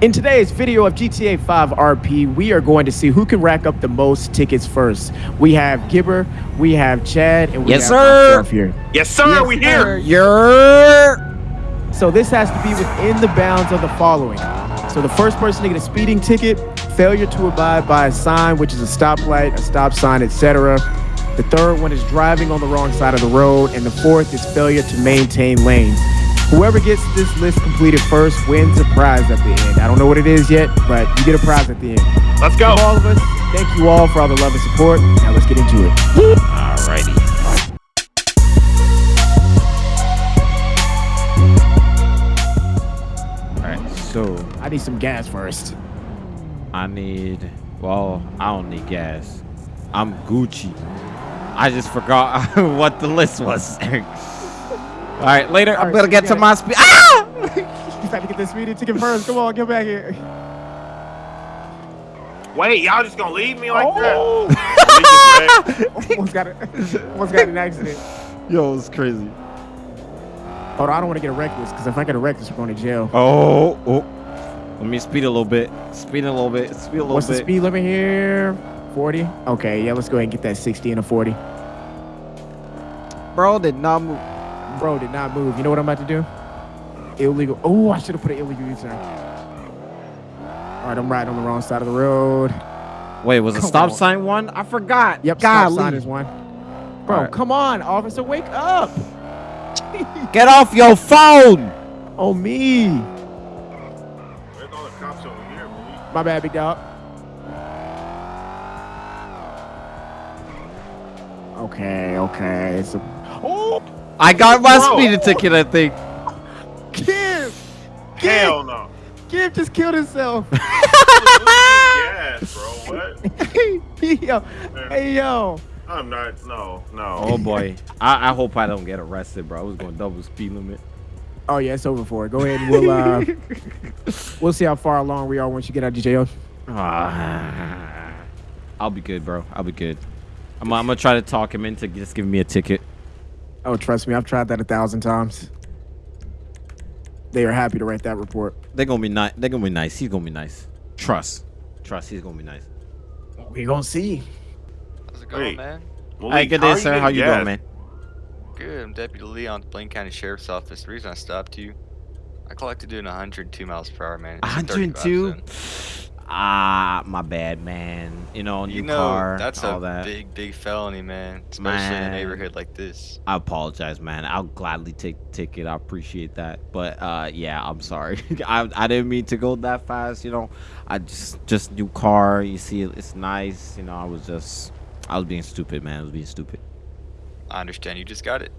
In today's video of GTA 5 RP, we are going to see who can rack up the most tickets first. We have Gibber, we have Chad, and we Yes, have sir. myself here. Yes, sir. Yes, we sir. here. You're So this has to be within the bounds of the following. So the first person to get a speeding ticket, failure to abide by a sign, which is a stoplight, a stop sign, etc. The third one is driving on the wrong side of the road, and the fourth is failure to maintain lanes. Whoever gets this list completed first wins a prize at the end. I don't know what it is yet, but you get a prize at the end. Let's go. From all of us, thank you all for all the love and support. Now let's get into it. alrighty. Alright, so I need some gas first. I need well, I don't need gas. I'm Gucci. I just forgot what the list was. Alright, later All I'm right, gonna so get to got my speed. Ah! You got to get this speeding ticket first. Come on, get back here. Wait, y'all just gonna leave me like Oh. that? almost got a, almost got an accident. Yo, it's crazy. Hold on, I don't want to get a reckless because if I get a reckless, we're going to jail. Oh, oh. Let me speed a little bit. Speed a little bit. Speed a little bit. What's the speed limit here? 40? Okay, yeah, let's go ahead and get that 60 and a 40. Bro did not move. Bro did not move. You know what I'm about to do? Illegal. Oh, I should have put an illegal U-turn. All right, I'm riding on the wrong side of the road. Wait, was a stop on. sign one? I forgot. Yep, stop sign is one. Bro, All right. come on, officer, wake up. Get off your phone. Oh, me. Where's all the cops over here, boy? My bad, big dog. Okay, okay. It's a... I got my Bro. speeding ticket, I think. Kim! Hell no. Kim just killed himself. yes, bro. What? yo, hey, yo. I'm not. No, no. Oh boy. I, I hope I don't get arrested, bro. I was going double speed limit. Oh, yeah, it's over for it. Go ahead and we'll, uh, we'll see how far along we are once you get out of jail. Ah. I'll be good, bro. I'll be good. I'm, I'm gonna try to talk him into just giving me a ticket. Oh, trust me, I've tried that a thousand times. They are happy to write that report. They're gonna be nice. They're gonna be nice. He's gonna be nice. Trust. Trust. He's gonna be nice. we gonna see. How's it going, Wait. man? Malik, Hey, good day, sir. getting How you gas? doing, man? Good. I'm Deputy Leon, Blaine County Sheriff's Office. The reason I stopped you, I collected doing 102 miles per hour, man. It's 102. Ah, my bad, man. You know, new You know, car, that's all a that. big, big felony, man. Especially in a neighborhood like this. I apologize, man. I'll gladly take the ticket. I appreciate that. But uh yeah, I'm sorry. I I didn't mean to go that fast, you know. I just just new car. You see it's nice, you know. I was just I was being stupid, man. I was being stupid. I understand you just got it.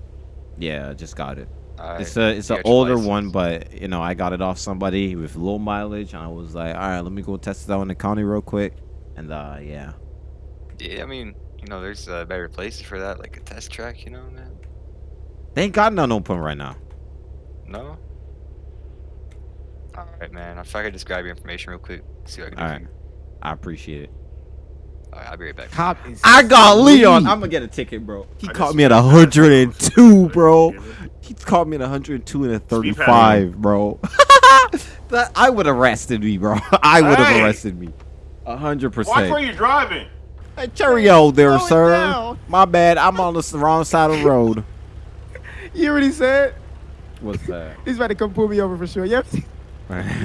Yeah, I just got it. Alright, It's a it's an older license. one, but you know, I got it off somebody with low mileage and I was like, "All right, let me go test it out in the county real quick." And uh yeah. Yeah, I mean, you know, there's uh, better places for that, like a test track, you know, man. They ain't got none open right now. No? Alright, man. If I could just grab your information real quick, see what I can do All for right. you. I appreciate it. Alright, I'll be right back. Cop is. I got Leon. I'm gonna get a ticket, bro. He I caught me at 102, bro. He caught me at 102 and a 35, bro. that I would have arrested me, bro. I would have Hey. arrested me. A hundred Watch where you're driving. Hey, cheerio there, Slow sir. My bad. I'm on the wrong side of the road. You already said What's that? he's about to come pull me over for sure. Yep, he's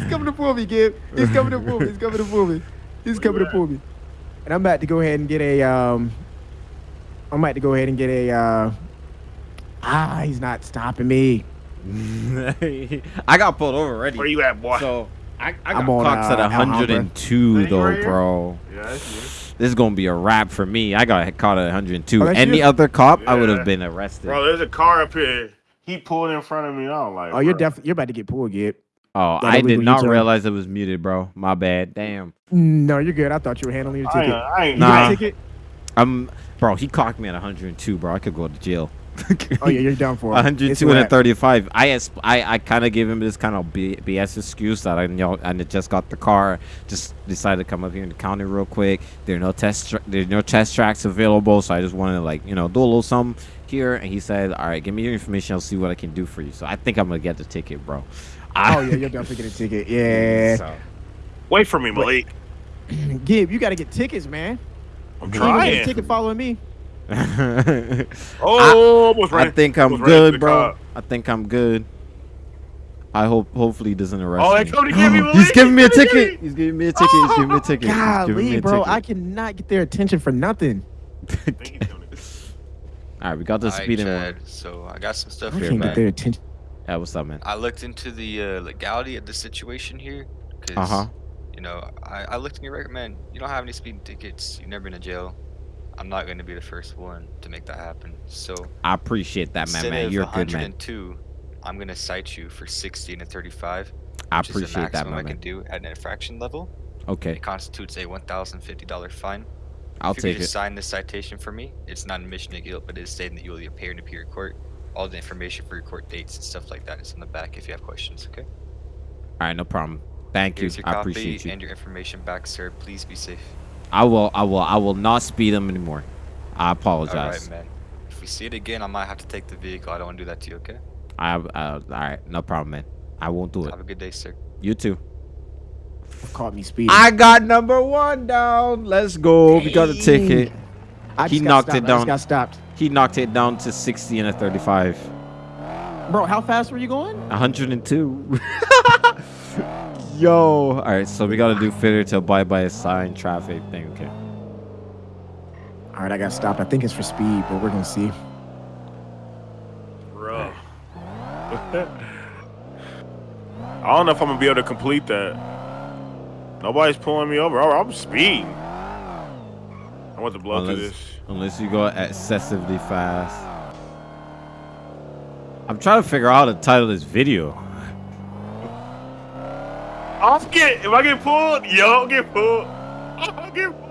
coming to pull me, Gib. He's coming to pull me. He's coming to pull me. He's coming to pull me. And I'm about to go ahead and get a um. I'm about to go ahead and get a uh. Ah, he's not stopping me. I got pulled over already. Where you at, boy? So I, I got on, clocked at uh, Alhambra. 102 though, right bro. yeah. This is gonna be a wrap for me. I got caught at 102. Oh, Any you? other cop, I would have been arrested. Bro, there's a car up here. He pulled in front of me. I don't like. Oh, you're definitely you're about to get pulled, Gib. Oh, That I did not U-turn. realize it was muted, bro. My bad. Damn. No, you're good. I thought you were handling your I ain't, ticket. I ain't You got Nah. a ticket? I'm, bro. He clocked me at 102, bro. I could go to jail. Oh yeah, you're down for. it. It's 102 and a wrap. 35. I as- I, I kind of gave him this kind of B- BS excuse that I you know I just got the car, just decided to come up here in the county real quick. There are no test tra- there's no test tracks available, so I just wanted to like you know do a little something here. And he said, "All right, give me your information. I'll see what I can do for you." So I think I'm gonna get the ticket, bro. I- Oh yeah, you'll definitely get a ticket. Yeah. So, Wait for me, Malik. Gib, you got to get tickets, man. I'm You ain't gonna get a trying. ticket following me. Oh, almost I ran- think I'm almost good, bro. cop. I think I'm good. I hope hopefully he doesn't arrest Oh, me. they coming to get me, He's giving me a He's coming to get ticket. He's giving me a ticket. He's giving me a ticket. He's me Golly, a bro, I cannot get their attention for nothing. I think he's coming to- All right, we got the Alright, speeding Chad, one. So I got some stuff I here, can't get their attention. Yeah, what's up, man? I looked into the uh, legality of the situation here. Uh huh. You know, I, I looked in your record, man. You don't have any speeding tickets. You've never been to jail. I'm not going to be the first one to make that happen. So I appreciate that, man. Man, you're a good man. 102, I'm going to cite you for 60 and a 35. I which is the appreciate that, maximum my I can do at an infraction level. Okay, It constitutes a $1,050 fine. I'll if you take just it. sign this citation for me, it's not an admission of guilt, but it is stating that you will appear to appear in court. All the information for your court dates and stuff like that is in the back if you have questions, okay? All right, no problem. Thank you. Here's your I copy appreciate you. and your information back, sir. Please be safe. I will. I will. I will not speed them anymore. I apologize. right, man. If we see it again, I might have to take the vehicle. I don't want to do that to you, okay? I. Uh, all right, no problem, man. I won't do it. Have a good day, sir. You too. Caught me speeding. I got number one down. Let's go. We got a ticket. I he knocked stopped. it I down. just got stopped. He knocked it down to 60 and a 35. Bro, how fast were you going? 102. Yo. All right, so we got to do fitter to abide by a sign traffic thing. Okay. All right, I got stopped. I think it's for speed, but we're gonna see. Bro. I don't know if I'm gonna be able to complete that. Nobody's pulling me over. I'm I'm speeding. I want to blow through this. unless you go excessively fast. I'm trying to figure out how to title this video. I'm get if I get pulled, yo, I'll get pulled. I'll get pulled.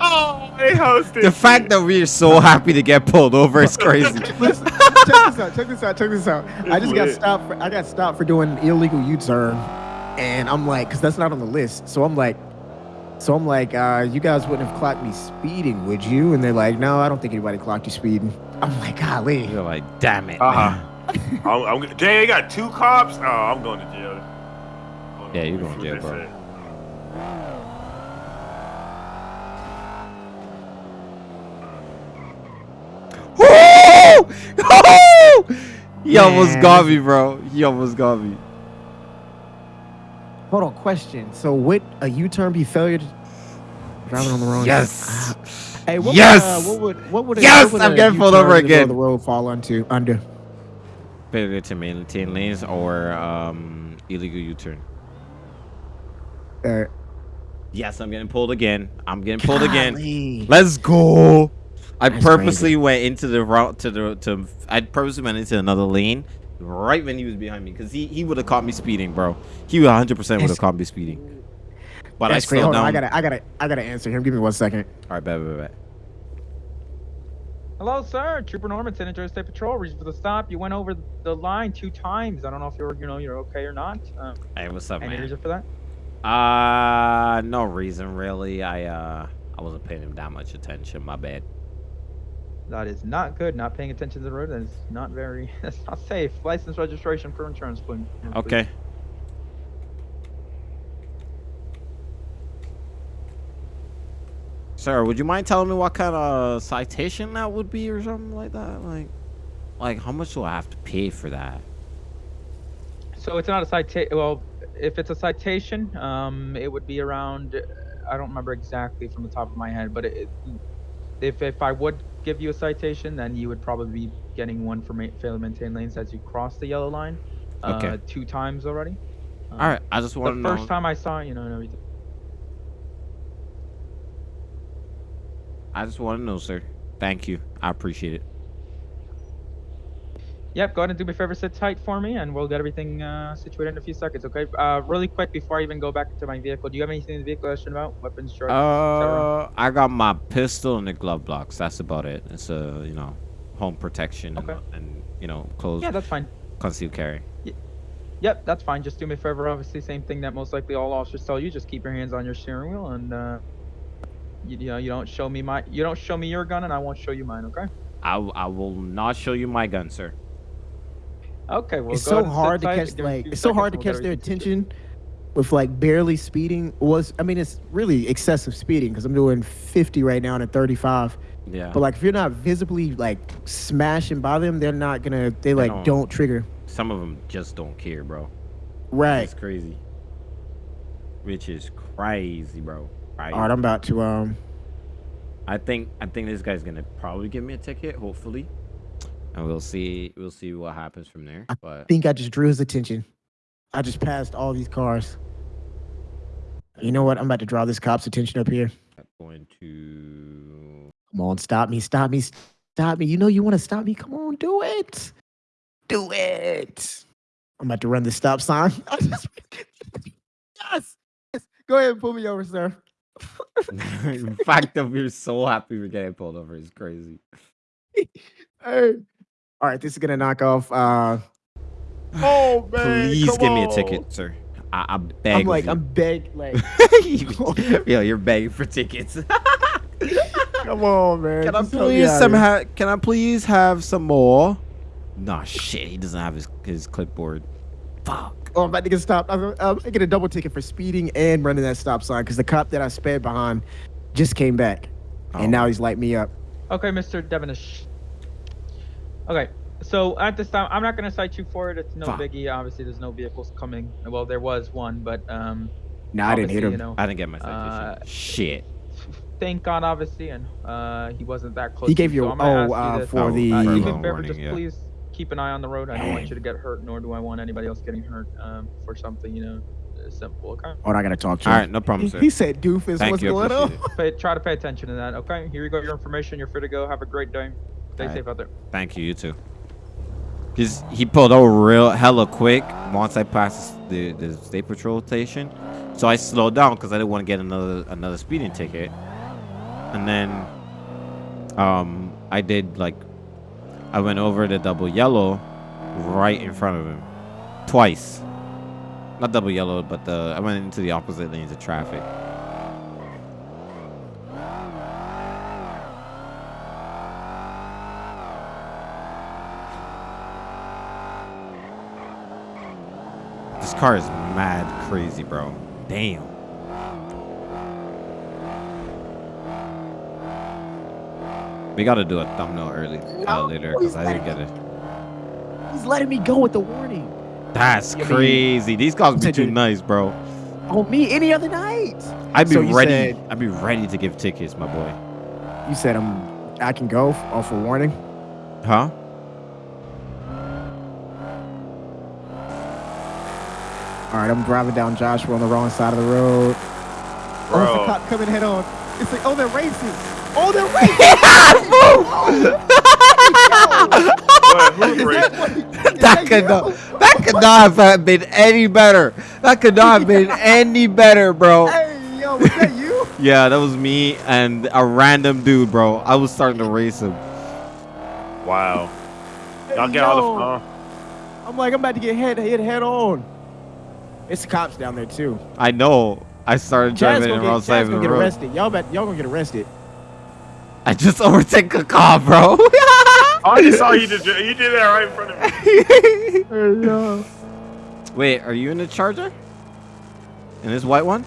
Oh, they hosted. The fact that we're so happy to get pulled over is crazy. Listen, check this out. Check this out. Check this out. I just got stopped. For, I got stopped for doing an illegal U-turn, and I'm like, because that's not on the list. So I'm like, so I'm like, uh, you guys wouldn't have clocked me speeding, would you? And they're like, no, I don't think anybody clocked you speeding. I'm like, golly. You're like, damn it. Uh-huh. man." I'm, I'm, dang, they got two cops. Oh, I'm going to jail. Yeah, you're going to What jail, bro. said. Woo! Woo! He almost got me, bro. He almost got me. Hold on, question. So would a U-turn be failure to driving on the wrong? Yes. Hey, what Yes! Would, uh, what would what would a, Yes, what would I'm a getting pulled over in the middle of again. The road fall onto under. Failure to maintain lanes or um, illegal U-turn. Uh, Yes, I'm getting pulled again. I'm getting pulled again. Let's go. I That's purposely went into the route to the to. I purposely went into another lane right when he was behind me because he, he would have caught me speeding, bro. He 100 percent would have caught me speeding. But I That's great. slowed Hold on, down. I gotta, I gotta, I gotta answer him. Give me one second. All right, bet, bet, bet. Hello, sir. Trooper Norman, San Andreas State Patrol. Reason for the stop. You went over the line two times. I don't know if you're, you know, you're okay or not. Um, Hey, what's up, any man? reason for that? Uh, no reason really. I uh, I wasn't paying him that much attention. My bad. That is not good. Not paying attention to the road. That is not very. That's not safe. License registration for insurance, please. Okay. Sir, would you mind telling me what kind of citation that would be or something like that? Like, like how much do I have to pay for that? So it's not a citation. Well, if it's a citation, um, it would be around. I don't remember exactly from the top of my head, but it, if if I would give you a citation, then you would probably be getting one for ma- fail to maintain lanes as you cross the yellow line. Uh, Okay. Two times already. Um, All right, I just want The to know. first time I saw it, you know, and everything. I just want to know, sir. Thank you. I appreciate it. Yep, go ahead and do me a favor, sit tight for me, and we'll get everything uh, situated in a few seconds, okay? Uh, really quick, before I even go back to my vehicle, do you have anything in the vehicle I should know about? Weapons, drugs. Uh, I got my pistol and the glove box. That's about it. It's a you know, home protection and, Okay. and you know, clothes Yeah, that's fine. concealed carry. Yep, that's fine. Just do me a favor. Obviously, same thing that most likely all officers tell you. Just keep your hands on your steering wheel, and uh, you, you know you don't show me my you don't show me your gun, and I won't show you mine. Okay? I, I will not show you my gun, sir. Okay. Well, it's so ahead and sit hard to catch give me a like it's so hard to catch their attention with like barely speeding was I mean it's really excessive speeding because I'm doing 50 right now and at 35. Yeah. But like if you're not visibly like smashing by them, they're not gonna they like don't. don't trigger. Some of them just don't care, bro. Right. It's crazy. Which is crazy, bro. Right. All right, I'm about to um I think I think this guy's gonna probably give me a ticket, hopefully, and we'll see we'll see what happens from there. But think I just drew his attention. I just passed all these cars. You know what? I'm about to draw this cop's attention up here. I'm going to Come on, stop me, stop me, stop me. You know you want to stop me. Come on, do it. Do it. I'm about to run the stop sign. I just- yes, yes. Go ahead and pull me over, sir. in fact that we're so happy we're getting pulled over is crazy. Hey. All right, this is gonna knock off. Uh, oh man, Please come give me a ticket, sir. I, I beg. I'm like, of I'm beg, like, you. Yo, you're begging for tickets. come on, man. Can I just help please out some ha- Can I please have some more? Nah, shit. He doesn't have his his clipboard. Fuck. Oh, I'm about to get stopped. I'm, I'm get a double ticket for speeding and running that stop sign because the cop that I sped behind just came back, Oh. and now he's light me up. Okay, Mr. Devonish. Okay, so at this time, I'm not going to cite you for it. It's no Fuck. biggie. Obviously, there's no vehicles coming. Well, there was one, but um, Nah, I didn't hit him. You know, I didn't get my Uh, citation. shit. thank God, obviously, and uh, he wasn't that close. He gave you so a- I'm gonna oh, uh, you this. for Oh, the- uh, even the warning, just yeah. please keep an eye on the road. I don't want you to get hurt, nor do I want anybody else getting hurt um, for something, you know, uh, simple. Okay, Oh, I gotta talk to All him. right, no problem, He, sir. he said, "Doofus, Thank what's you. going on?" pay, try to pay attention to that. Okay, here you go, your information. You're free to go. Have a great day. Stay Alright. safe out there. Thank you. You too. Cause he pulled over real hella quick once I passed the the state patrol station, so I slowed down because I didn't want to get another another speeding ticket. And then, um, I did like, I went over the double yellow, right in front of him, twice. Not double yellow, but the I went into the opposite lanes of traffic. Car is mad crazy, bro. Damn. We gotta do a thumbnail early uh, later because I didn't get it. He's letting me go with the warning. That's I mean- crazy. These cars be too nice, bro. On me any other night. I'd be So ready. said- I'd be ready to give tickets, my boy. You said I'm. I can go off a warning. Huh? All right, I'm driving down Joshua on the wrong side of the road. Oh, it's a Bro. cop coming head on. It's like, oh, they're racing. Oh, they're racing. What? Who's racing? that could not. That could not have been any better. That could not have been any better, bro. Hey, yo, was that you? Yeah, that was me and a random dude, bro. I was starting to race him. Wow. Y'all Hey, get all yo. the uh, I'm like, I'm about to get head hit head on. It's the cops down there too. I know. I started Chad's driving gonna in the get, wrong side of the gonna get road. arrested. Y'all bet y'all gonna get arrested. I just overtake a car, bro. I just saw you did. You did that right in front of me. Hey. Wait, are you in the Charger? In this white one?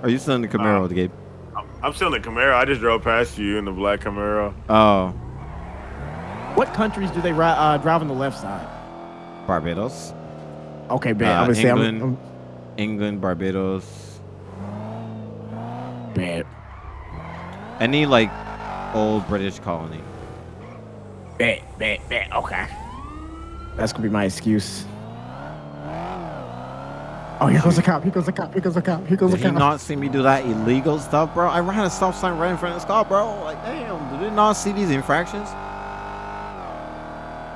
Or are you still in the Camaro, Uh, Gabe? I'm, I'm still in the Camaro. I just drove past you in the black Camaro. Oh, What countries do they uh, drive on the left side? Barbados, Okay, bet. Uh, I'm gonna say I'm, I'm England, Barbados. bet. Any like old British colony. Bet, bet, bet. Okay. That's gonna be my excuse. Oh, here goes a cop. Here goes a cop. Here goes a cop. Here goes a Did he cop. not see me do that illegal stuff, bro? I ran a stop sign right in front of this car, bro. Like, damn, did they not see these infractions?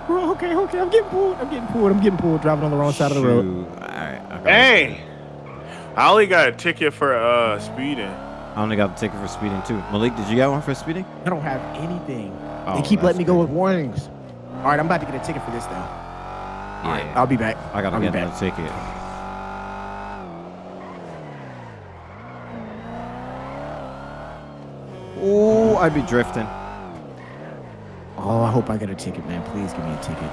Bro, okay, okay. I'm getting pulled. I'm getting pulled. I'm getting pulled. Driving on the wrong side of the road. Alright, okay. Hey, I only got a ticket for uh speeding. I only got a ticket for speeding too. Malik, did you get one for speeding? I don't have anything. Oh, they keep letting me go with warnings. All right, I'm about to get a ticket for this now. All right, I'll be back. I gotta I'll get back. another ticket. Oh, I'd be drifting. Oh, I hope I get a ticket, man. Please give me a ticket.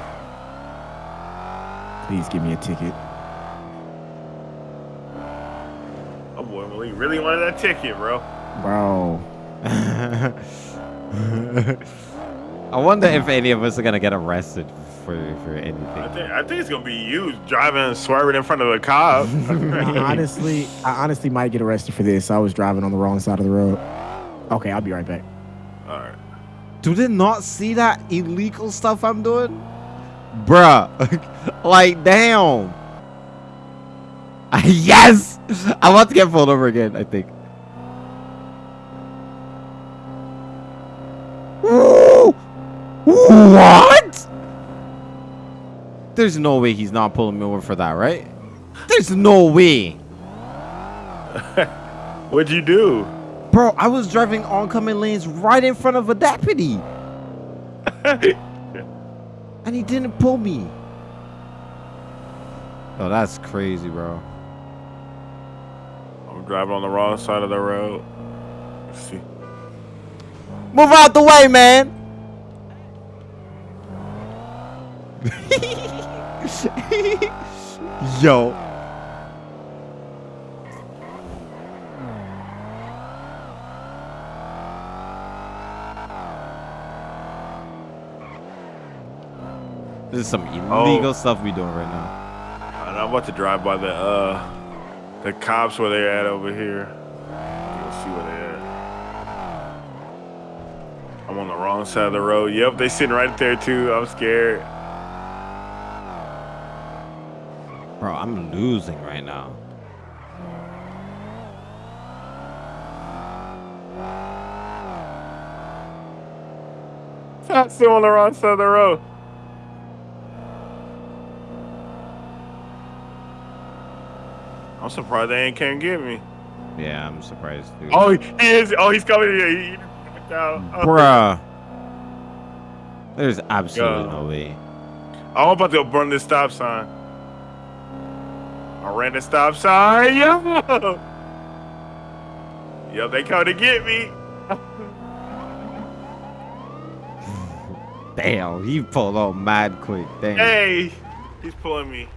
Please give me a ticket. Boy Malik really wanted that ticket, bro. Bro. I wonder if any of us are gonna get arrested for for I anything. think I think it's gonna be you driving and swerving in front of a cop. I honestly, I honestly might get arrested for this. I was driving on the wrong side of the road. Okay, I'll be right back. All right. Do they not see that illegal stuff I'm doing? Bruh. like, damn. yes! I want to get pulled over again, I think. What? There's no way he's not pulling me over for that, right? There's no way. What'd you do? Bro, I was driving oncoming lanes right in front of a deputy. and he didn't pull me. Oh, that's crazy, bro. I'm driving on the wrong side of the road. Let's see. Move out the way, man. Yo. This is some illegal Oh. stuff we doing right now. And I'm about to drive by the uh the cops where they're at over here. You'll see where they at. I'm on the wrong side of the road. Yep, they sitting right there too. I'm scared. Bro, I'm losing right now. I'm still on the wrong side of the road. Surprised they ain't can't get me. Yeah, I'm surprised, dude. Oh, he is. Oh, he's coming here. He, he. Oh. Bruh. There's absolutely Yo. no way. I'm about to burn this stop sign. I ran the stop sign. Yo. Yo, they come to get me. Damn, he pulled out mad quick. Damn. Hey, he's pulling me.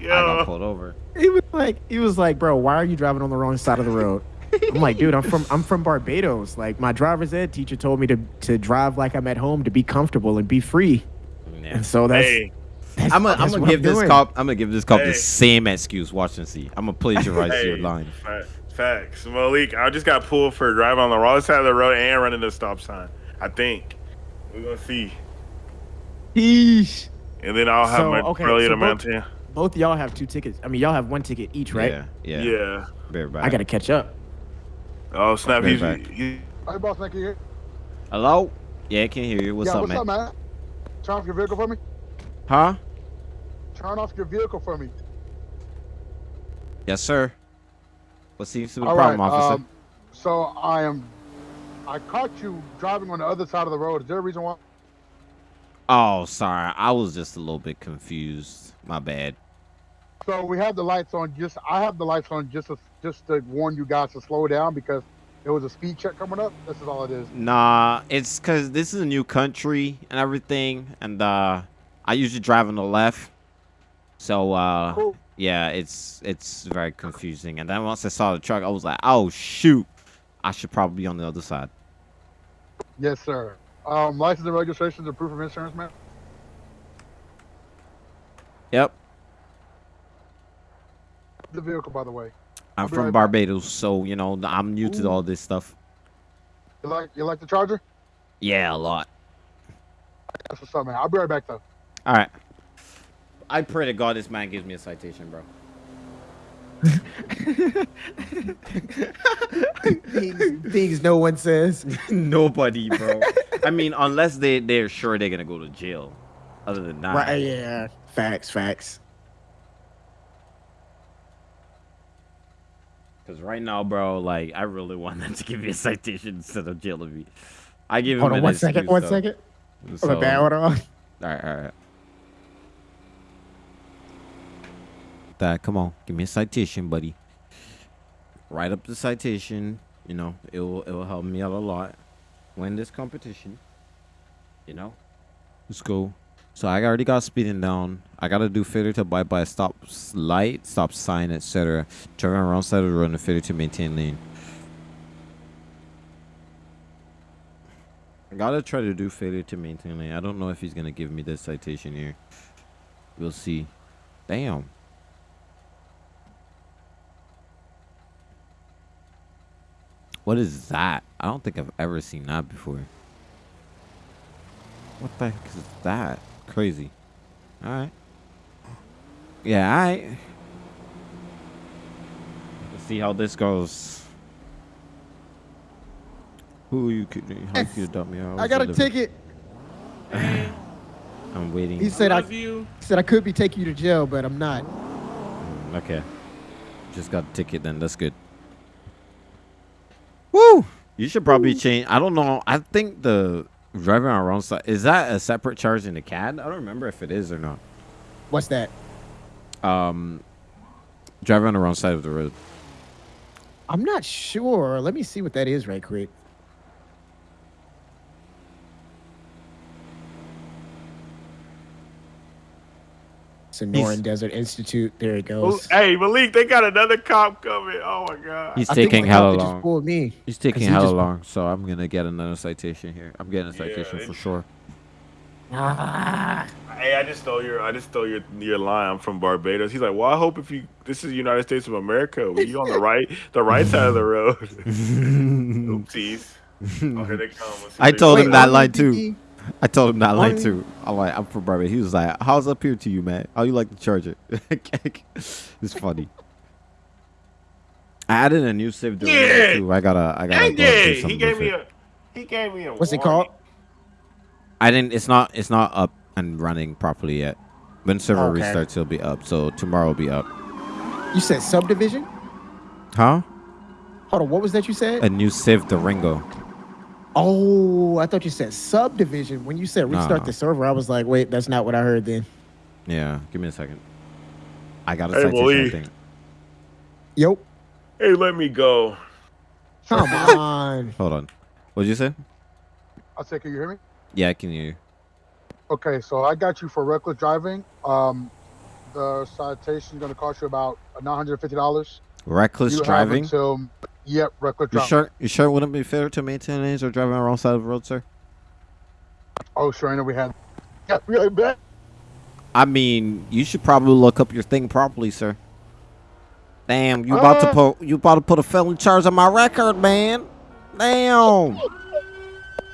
I got Yo. pulled over. He was like, he was like, bro, why are you driving on the wrong side of the road? I'm like, dude, I'm from I'm from Barbados. Like my driver's ed teacher told me to to drive like I'm at home to be comfortable and be free. Yeah. And so that's, Hey, that's I'm gonna I'm gonna give this doing. cop I'm gonna give this cop Hey. the same excuse. Watch and see. I'm gonna plagiarize your hey. line. Facts. Malik, I just got pulled for driving on the wrong side of the road and running the stop sign. I think. We're gonna see. Yeesh. And then I'll have So, my okay, brilliant so amount both- here. Both y'all have two tickets. I mean, y'all have one ticket each, right? Yeah. Yeah. Yeah. Very bad. I gotta catch up. Oh snap! Very He's back. he, Hey, boss, man, can you hear? Hello? Yeah, I can't hear you. What's yeah, up, what's man? up, man? Turn off your vehicle for me. Huh? Turn off your vehicle for me. Yes, sir. What seems to be the All problem, right, officer? um, so I am. I caught you driving on the other side of the road. Is there a reason why? Oh, sorry. I was just a little bit confused. My bad. So we have the lights on. Just I have the lights on just to, just to warn you guys to slow down because there was a speed check coming up. This is all it is. Nah, it's cause this is a new country and everything, and uh, I usually drive on the left. So uh, Cool. yeah, it's it's very confusing. And then once I saw the truck, I was like, oh shoot, I should probably be on the other side. Yes, sir. Um, license and registrations and proof of insurance, man. Yep, The vehicle, by the way. I'm I'll from right back. Barbados, so you know I'm new to all this stuff. You like you like the Charger? Yeah, a lot. That's what's up, man. I'll be right back though. All right. I pray to God this man gives me a citation, bro. things, things no one says. Nobody, bro. I mean, unless they they're sure they're gonna go to jail. Other than that, Right? Yeah. Facts. Facts. Because right now, bro, like I really want them to give me a citation instead of jailing me. I give Hold him on an one second. excuse, One though. second. So, Hold on, man, hold on. All right, all right. Dad, come on, give me a citation, buddy. Write up the citation. You know, it will it will help me out a lot. Win this competition. You know, let's go. So I already got speeding down. I gotta do failure to abide by stop light, stop sign, etc. Driving around side of the road and failure to maintain lane. I gotta try to do failure to maintain lane. I don't know if he's gonna give me this citation here. We'll see. Damn. What is that? I don't think I've ever seen that before. What the heck is that? Crazy. Alright. Yeah, alright. Let's see how this goes. Who you could how you could dump me out? I got a ticket. I'm waiting. He said I, Love you. he said I could be taking you to jail, but I'm not. Mm, Okay. Just got a ticket then. That's good. Woo! You should probably change. I don't know. I think the driving on the wrong side is that a separate charge in the CAD? I don't remember if it is or not. What's that? Um, driving on the wrong side of the road. I'm not sure. Let me see what that is right quick. Sonoran Desert Institute. There it Oh, goes. hey, Malik, they got another cop coming. Oh my god. He's I taking the cop hella that just long. pulled me. He's taking he hella just- long, so I'm gonna get another citation here. I'm getting a citation they- for sure. Ah, Hey, I just stole your I just stole your your line. I'm from Barbados. He's like, well, I hope if you this is the United States of America, well, you on the right the right side of the road. Oopsies. Oh, here they come. I told him that line the too. DD. I told him not line On- too. I'm like, I'm from Barbados. He was like, "How's up here to you, man? How you like the charger?" it's funny. I added a new save Durango Yeah. too. I gotta, I gotta Dang go and do it! He something gave me a he gave me a What's it called? I didn't. It's not. It's not up and running properly yet. When server Okay. restarts, it'll be up. So tomorrow will be up. You said subdivision? Huh? Hold on, what was that you said? A new Civ Durango. Oh, I thought you said subdivision. When you said restart Nah. the server, I was like, wait, that's not what I heard then. Yeah. Give me a second. I got a Hey, citation. I Malik. think. Yo, Hey, let me go. come on. Hold on. What'd you say? I said, can you hear me? Yeah, I can hear you. Okay, so I got you for reckless driving. Um, the citation is going to cost you about nine hundred fifty dollars. Reckless you driving. Have until, yep, reckless You driving. sure? You sure it wouldn't be fair to maintain lanes or driving on the wrong side of the road, sir? Oh, sure. I know we had. Yeah, really bad. I mean, you should probably look up your thing properly, sir. Damn, you about to Uh. put you about to put a felony charge on my record, man. Damn.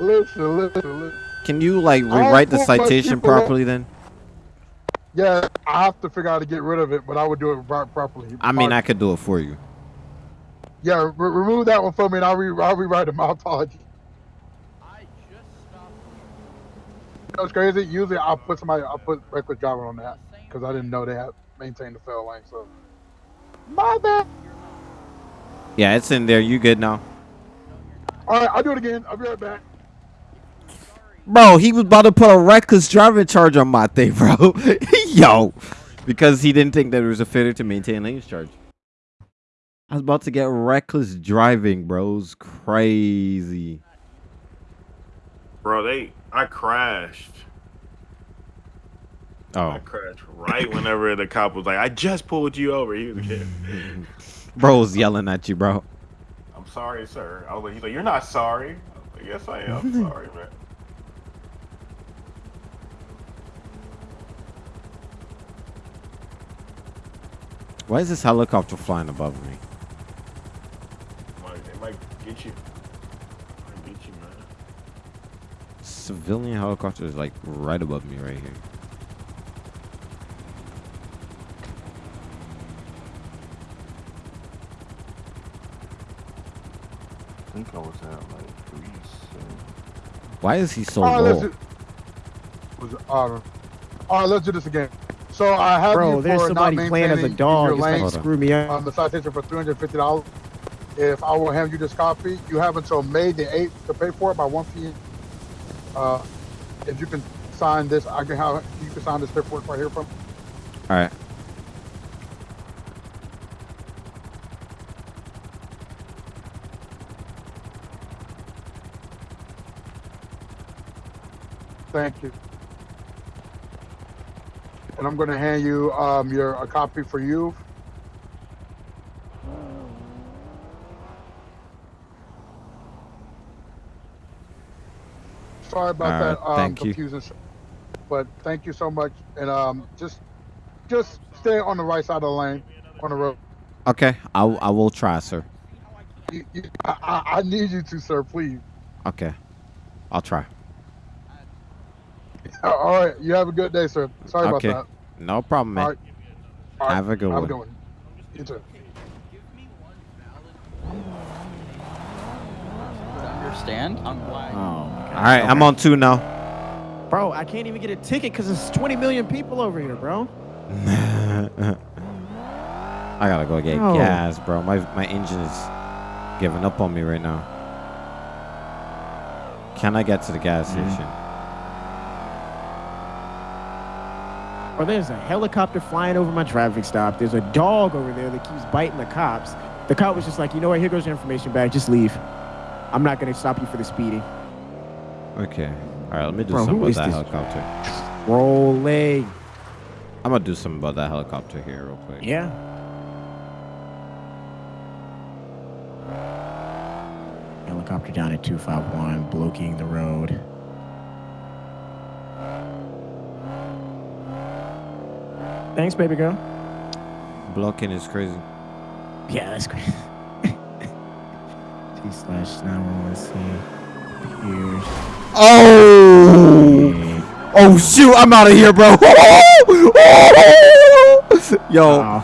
Listen, listen, listen. Can you like rewrite the citation properly then? Yeah, I have to figure out how to get rid of it, but I would do it pro- properly. I mean, Uh, I could do it for you. Yeah, re- remove that one for me, and I'll, re- I'll rewrite it. My apologies. You know what's crazy? Usually, I'll put somebody, I'll put reckless driving on that because I didn't know they had maintained the fail lane. So, my bad. Yeah, it's in there. You good now? All right, I'll do it again. I'll be right back. Bro, he was about to put a reckless driving charge on my thing, bro. Yo. Because he didn't think that it was a failure to maintain lanes charge. I was about to get reckless driving, bro. It's crazy. Bro, they I crashed. Oh. I crashed right whenever the cop was like, I just pulled you over. He was like, Bro was yelling at you, bro. I'm sorry, sir. I was like, he's like, You're not sorry. I was like, Yes, I am. sorry, man. Why is this helicopter flying above me? Might- get you. Might get you, man. Civilian helicopter is like right above me right here. I think I was at like Greece. Why is he so All right, let's low? do, was it, all right. all right, let's do this again. So I have Bro, you there's somebody not playing as a dog. your It's trying lane. screw me up. um, the citation for three hundred fifty dollars. If I will hand you this copy, you have until May the eighth to pay for it by one p.m. Uh, if you can sign this, I can have you can sign this paperwork right here from. All right. Thank you. and I'm going to hand you um, your a copy for you. Sorry about All that right, um, thank you. confusion, but thank you so much, and um, just just stay on the right side of the lane on the road. Okay, I, I will try, sir. You, you, I, I I need you to, sir, please. Okay, I'll try. All right, you have a good day, sir. Sorry Okay. about that. No problem, man. All right. All right. Have a good have one. a good one. You too. understand on why. Oh my god. All right, I'm on two now. Bro, I can't even get a ticket because there's 20 million people over here, bro. I gotta go get No. gas, bro. My my engine is giving up on me right now. Can I get to the gas Mm-hmm. station? Or there's a helicopter flying over my traffic stop. There's a dog over there that keeps biting the cops. The cop was just like, you know what? Here goes your information back. Just leave. I'm not gonna stop you for the speeding. Okay. All right, let me do Bro, something about that helicopter. Rolling. I'm gonna do something about that helicopter here real quick. Yeah. Helicopter down at 251, blocking the road. Thanks, baby girl. Blocking is crazy. Yeah, that's crazy. T slash 911 C. Oh! Oh shoot! I'm out of here, bro. Yo.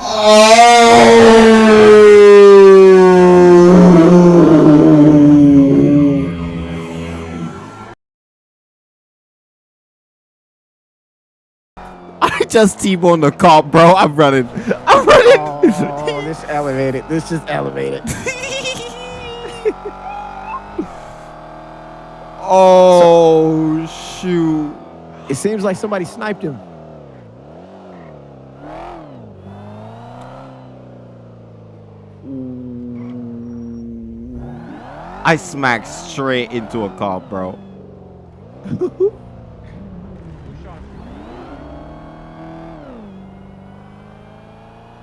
Oh. I just T-boned the cop, bro. I'm running. I'm running. Oh, this elevated. This just elevated. oh shoot. It seems like somebody sniped him. I smacked straight into a car, bro.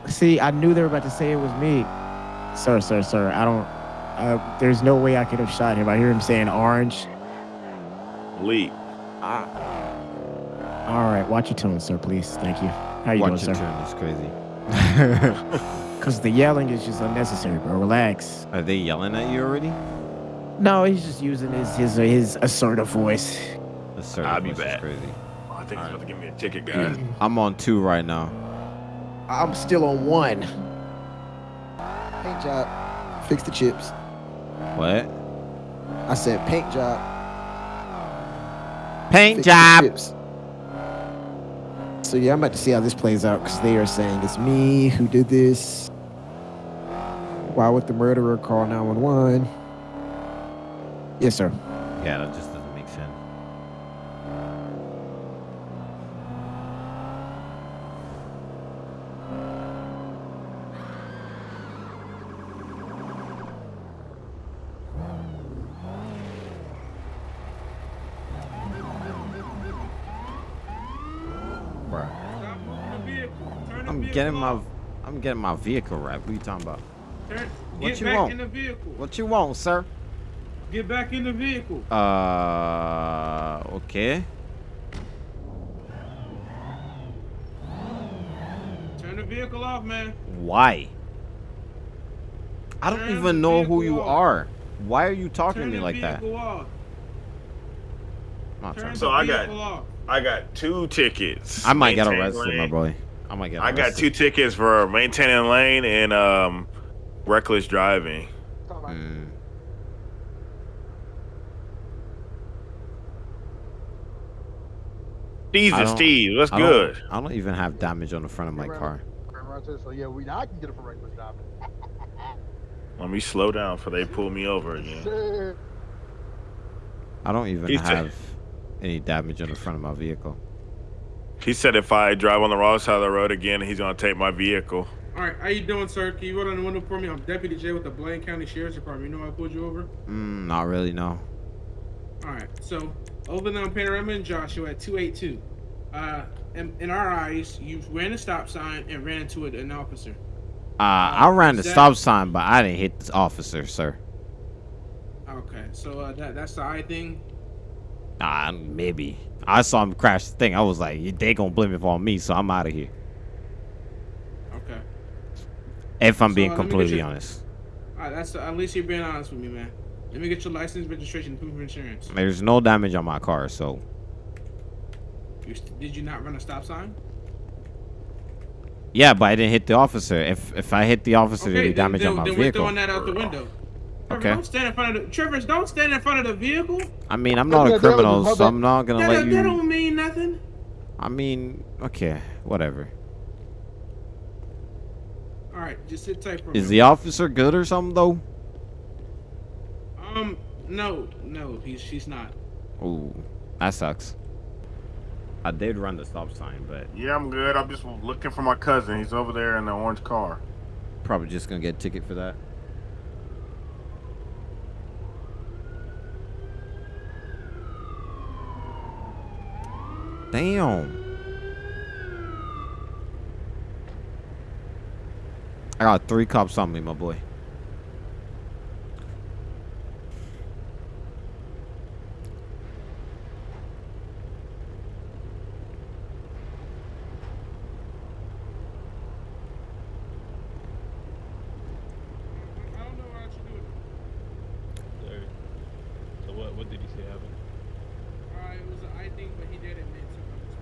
See, I knew they were about to say it was me. Sir, sir, sir. I don't. Uh, there's no way I could have shot him. I hear him saying orange. Leap. Uh, all right, watch your tone, sir, please. Thank you. How you Watch doing, your sir? turn. It's crazy. Because the yelling is just unnecessary, bro. Relax. Are they yelling at you already? No, he's just using his his his assertive voice. Assertive I'll be voice is back. Crazy. Oh, I think he's about to give me a ticket, guys. I'm on two right now. I'm still on one. Paint job. Fix the chips. What? I said paint job. Paint fix the job. So yeah, I'm about to see how this plays out because they are saying it's me who did this. Why would the murderer call 911? Yes, sir. Yeah, that just doesn't make sense. Bruh. I'm getting my I'm getting my vehicle right. What are you talking about? Turn, What get you back want? in the vehicle. What you want, sir? Get back in the vehicle. Uh, okay. Turn the vehicle off, man. Why? I don't Turn even know who you off. are. Why are you talking Turn to me like that? vehicle off. I'm not trying the So I got- off. I got two tickets. I might get Maintain arrested, my boy. I might get I got two tickets for maintaining lane and um, reckless driving. Mm. Steve and don't- Steve, what's I good? I don't even have damage on the front of my car. So yeah, we I can get it for reckless driving. Let me slow down before they pull me over again. I don't even He's have any damage on the front of my vehicle. He said if I drive on the wrong side of the road again, he's gonna take my vehicle. All right, how you doing, sir? Can you roll down the window for me? I'm Deputy J with the Blaine County Sheriff's Department. You know I pulled you over? Mm, not really, no. All right, so Overland Panorama and Joshua at 282. Uh, in, in our eyes, you ran a stop sign and ran into an officer. Uh, I ran the that- stop sign, but I didn't hit the officer, sir. Okay, so uh, that that's the eye thing. Uh, maybe. I saw him crash the thing. I was like, they gonna blame it on me, so I'm out of here. Okay. If I'm So, being uh, let me get completely your- honest. All right, that's at least you're being honest with me, man. Let me get your license, registration, proof of insurance. There's no damage on my car, so You, did you not run a stop sign? yeah, but I didn't hit the officer. If if I hit the officer, there'd be damage then, on my then we're throwing that out the window. Trevor, Okay. Don't stand in front of the Trevor. Don't stand in front of the vehicle. I mean, I'm not a that- that was criminal, so I'm not gonna That, let don't- that you. don't mean nothing. I mean, okay, whatever. All right, just sit tight for a Is minute. the officer good or something though? Um, no, no, he's she's not. Ooh, that sucks. I did run the stop sign, but Yeah, I'm good. I'm just looking for my cousin. He's over there in the orange car. probably just gonna get a ticket for that. Damn. I got three cops on me, my boy. I don't know what you doing. Sorry. So what? What did he say happened? Uh, it was an eye thing, but he did admit to running a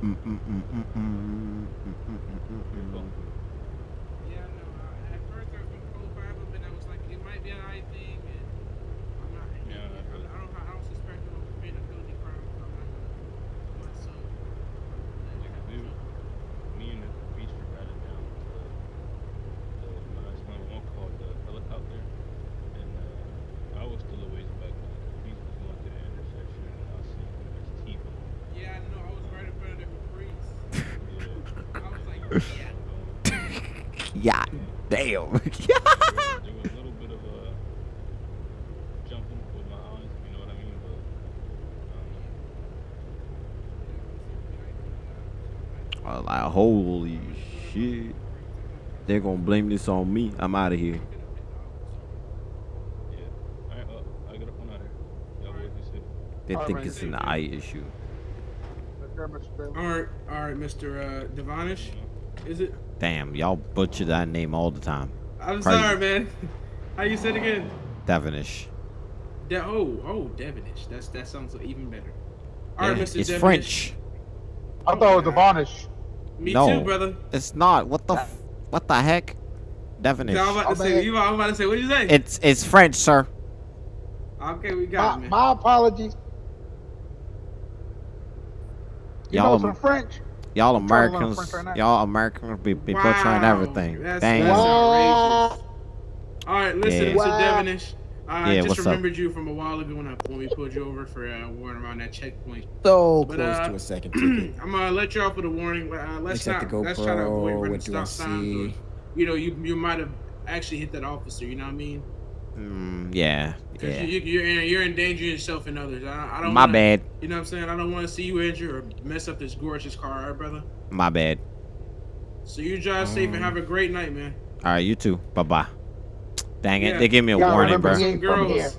stop sign. Mm, mm, mm, mm, mm, mm, mm, mm, mm, mm, mm. Yeah, no. Uh, at first I was gonna call five of them, and I was like, it might be an eye thing, and I'm not. Yeah, I, that's I don't. I don't suspect him of committing a felony crime. so I'm not gonna. My son. Like, we, me and the beaster got it down to the, the 911 called the helicopter, and uh, I was still a ways back. But the beast was going to the intersection, and I seen him his teeth. Yeah, I know. I was right in front of them with freeze. Yeah. I was like, yeah. Yeah, damn. there was a little bit of a jumping with my eyes, if you know what I mean. But I. I was like, holy shit. They're gonna blame this on me. I'm out of here. Yeah. Alright, uh, I got a phone out here. Y'all boys be safe. They All think right, it's an thank eye issue. Take care, Mr. Bailey. All right, all right, Mr. Uh, Devonish. Is it? Damn, y'all butcher that name all the time. I'm Crazy. sorry, man. How you said it again? Devonish. De- oh, oh, Devonish. That's that sounds even better. All right, Yeah, Mr. it's Devonish. French. I thought it was Devonish. Me No. too, brother. It's not. What the f- what the heck? Devonish. I was about to Oh, say. man. You I was about to say. What did you say? It's it's French, sir. okay, we got My, it, man. my apologies. You know Y'all some French? Y'all I'm trying to learn Americans French right now. y'all Americans be, be butchering everything. That's, Damn. that's Wow. All right, listen, Yeah. Mr. Wow. Devonish. I Yeah, just what's up? remembered you from a while ago when, I, when we pulled you over for uh, warrant around that checkpoint. So But, close uh, to a second ticket. I'm gonna let you off with a warning. Uh, let's Except not the let's try to avoid GoPro. running What do I stop signs. see? You know, you you might have actually hit that officer. You know what I mean? Mm, yeah. Because Yeah. you, you, you're you're endangering yourself and others. I, I don't. My wanna, bad. You know what I'm saying? I don't want to see you injured or mess up this gorgeous car, all right, brother? My bad. So you drive safe and have a great night, man. All right, you too. Bye bye. Dang it, Yeah. they gave me a Y'all warning, bro. me? Some ain't from here. girls.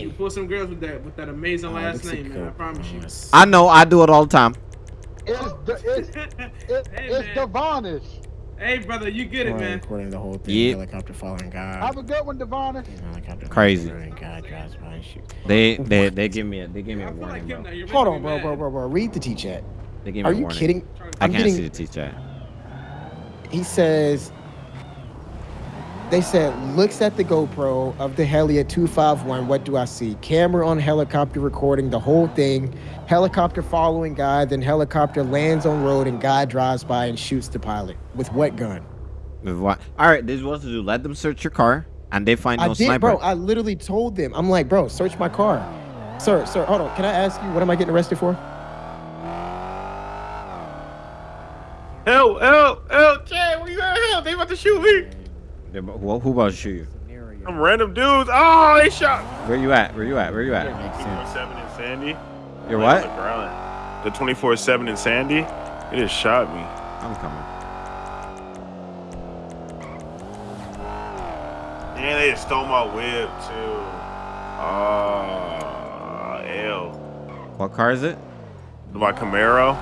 You pull some girls with that with that amazing Oh, last name, man. I promise you. I know, I do it all the time. It's, the, it's, it, hey, it's. Devonish. Hey, brother, you get it, man. Recording the whole thing. Yeah. Helicopter following God. Have a good one, Devonish. Helicopter Crazy. following God drives by and shoot. They they they give me a they give me I a feel like warning, him bro. Hold on, bro, bro, bro, bro. Read the T chat. They give me Are a you warning. kidding? I I'm can't getting- see the T chat. He says, they said, looks at the GoPro of the heli at 251. What do I see? Camera on helicopter recording the whole thing. Helicopter following guy. Then helicopter lands on road and guy drives by and shoots the pilot. With what gun? With what? All right, this is what to do. Let them search your car, and they find I no did, sniper. bro. I literally told them. I'm like, bro, search my car. Sir, sir, hold on. Can I ask you, what am I getting arrested for? Help! Help! Help! Chad, where you at? Help! They about to shoot me. They- who, who about to shoot you? Scenario. Some random dudes. Oh, they shot. Where you at? Where you at? Where you at? Makes sense. 24/7 in Sandy. You're what? The, 24/7 in Sandy. It just shot me. I'm coming. And they just stole my whip too. Ah, L. What car is it? My Camaro.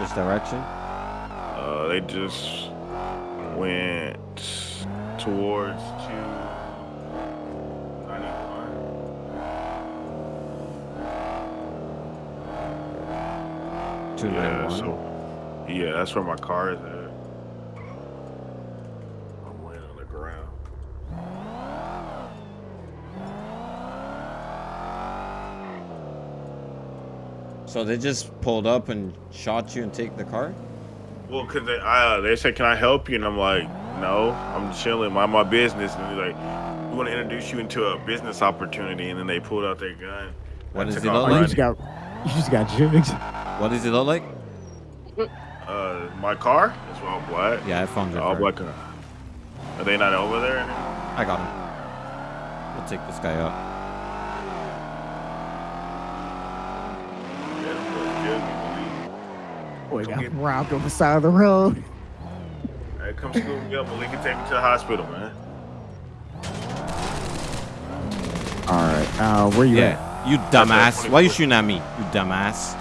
Which direction? Uh, they just went towards two ninety one. Two nine Yeah, so yeah, that's where my car is at. I'm laying on the ground. So they just pulled up and shot you and take the car? Well, cause they uh, they said, "Can I help you?" And I'm like, "No, I'm chilling, mind my business." And they're like, "We want to introduce you into a business opportunity." And then they pulled out their gun. What does it look you like? just got, you just got jugs. What does it look like? Uh, my car is all black. Yeah, I found your all car. black. car. Are they not over there anymore? I got him. We'll take this guy out. Yeah, them boys killed me, Boy, got robbed on the side of the road. Malik. Hey, come scoop me up, Malik, and take me to the hospital, man. All right. Uh, where you at? Yeah, you dumbass. Why you shooting at me? You dumbass.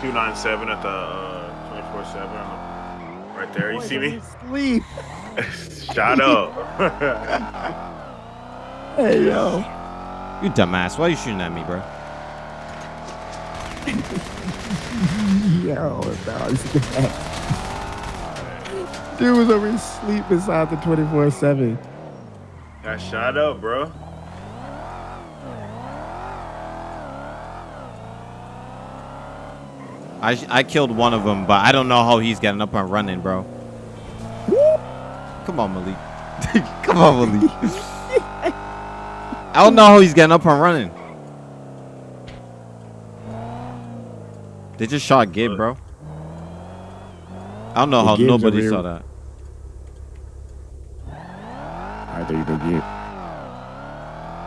297 at the uh, 24 7. Right there. You Boy, see me? Sleep. Shut up. Hey yo. You dumbass. Why are you shooting at me, bro? Yo, that was bad. Dude was over here sleep inside the 24 7. Got shot up, bro. I I killed one of them, but I don't know how he's getting up and running, bro. Come on, Malik. Come on, Malik. I don't know how he's getting up and running. They just shot Gabe, bro. I don't know Well, how Gabe's nobody saw that. All right, there you.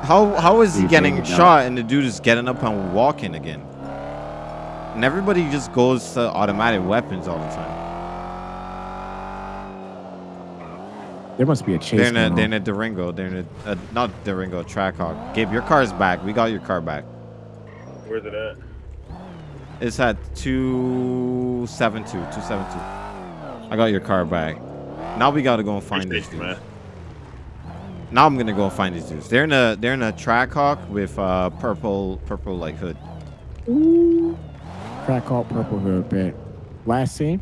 How how is he getting figured it out. shot and the dude is getting up and walking again? And everybody just goes to automatic weapons all the time. There must be a chase. They're in a going they're on. in a Durango. They're in a uh, not Durango Trackhawk. Gabe, your car's back. We got your car back. Where's it at? It's at 272. 272. I got your car back. Now we gotta go and find these Appreciate you, dudes. man. Now I'm gonna go and find these dudes. They're in a they're in a Trackhawk with uh purple purple like hood. Crack called Purple Hood, bet. Last scene?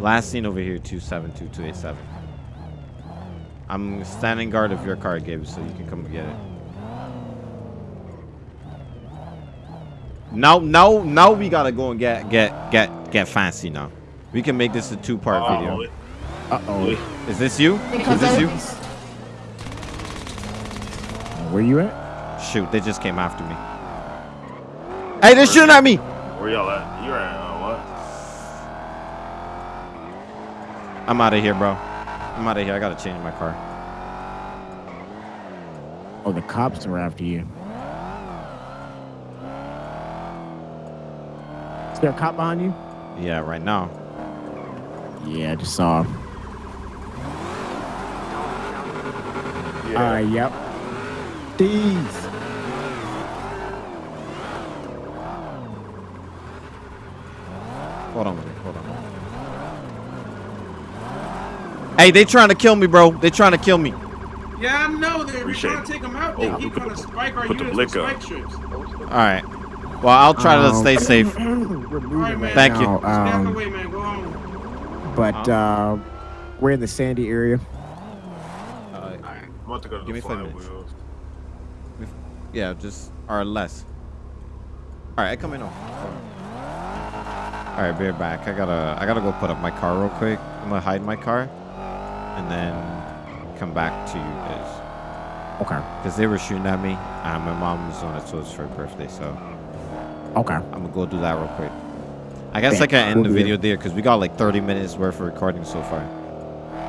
Last scene over here two seven two two eight seven. I'm standing guard of your car, Gabe, so you can come and get it. Now, now, now we gotta go and get get get get fancy now. We can make this a two-part Oh, video. Uh oh. Is this you? Is this you? Where you at? Shoot, they just came after me. Hey, they're shooting at me! Where y'all at? You're at uh, what? I'm out of here, bro. I'm out of here. I gotta change my car. Oh, the cops are after you. Is there a cop behind you? Yeah, right now. Yeah, I just saw him. Yeah. All right, yep. These. Hold on, hold on. Hey, they trying to kill me, bro. They trying to kill me. Yeah, I know. They're Appreciate trying to take them out. Oh, They we keep put trying to the- spike our put the units with blick spike up. strips. All right. Well, I'll try to Um, stay safe. We're moving All right, man. Thank you. now, Back um, away, man. Go home. but uh, we're in the Sandy area. Uh, I'm about to go to Give the me five minutes. wheels. Yeah, just or less. All right, I come in. on. All right, be right back. I gotta, I gotta go put up my car real quick. I'm gonna hide my car, and then come back to you guys. Okay. Cause they were shooting at me. Uh, my mom was on it, so it's for her birthday. So Okay. I'm gonna go do that real quick. I guess. I can end the video there because we got like 30 minutes worth of recording so far.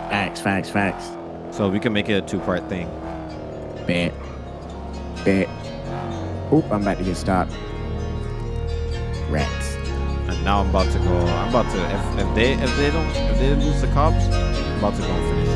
Facts, facts, facts. So we can make it a two-part thing. Bet. Bet. Oop, I'm about to get stopped. Rats. And now I'm about to go. I'm about to. If, if they if they don't if they lose the cops, I'm about to go finish.